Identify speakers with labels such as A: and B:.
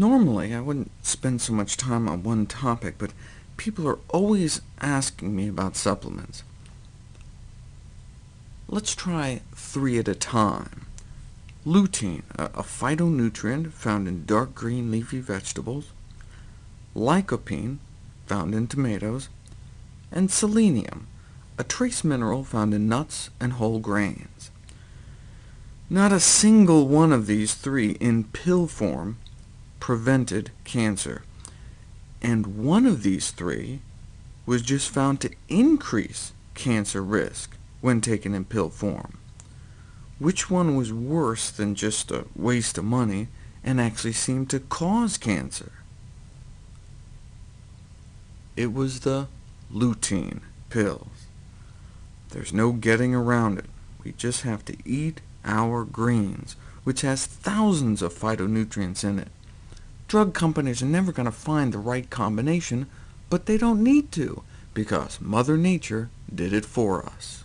A: Normally, I wouldn't spend so much time on one topic, but people are always asking me about supplements. Let's try three at a time. Lutein, a, phytonutrient found in dark green leafy vegetables, lycopene, found in tomatoes, and selenium, a trace mineral found in nuts and whole grains. Not a single one of these three in pill form prevented cancer, and one of these three was just found to increase cancer risk when taken in pill form. Which one was worse than just a waste of money and actually seemed to cause cancer? It was the lutein pills. There's no getting around it. We just have to eat our greens, which has thousands of phytonutrients in it. Drug companies are never going to find the right combination, but they don't need to, because Mother Nature did it for us.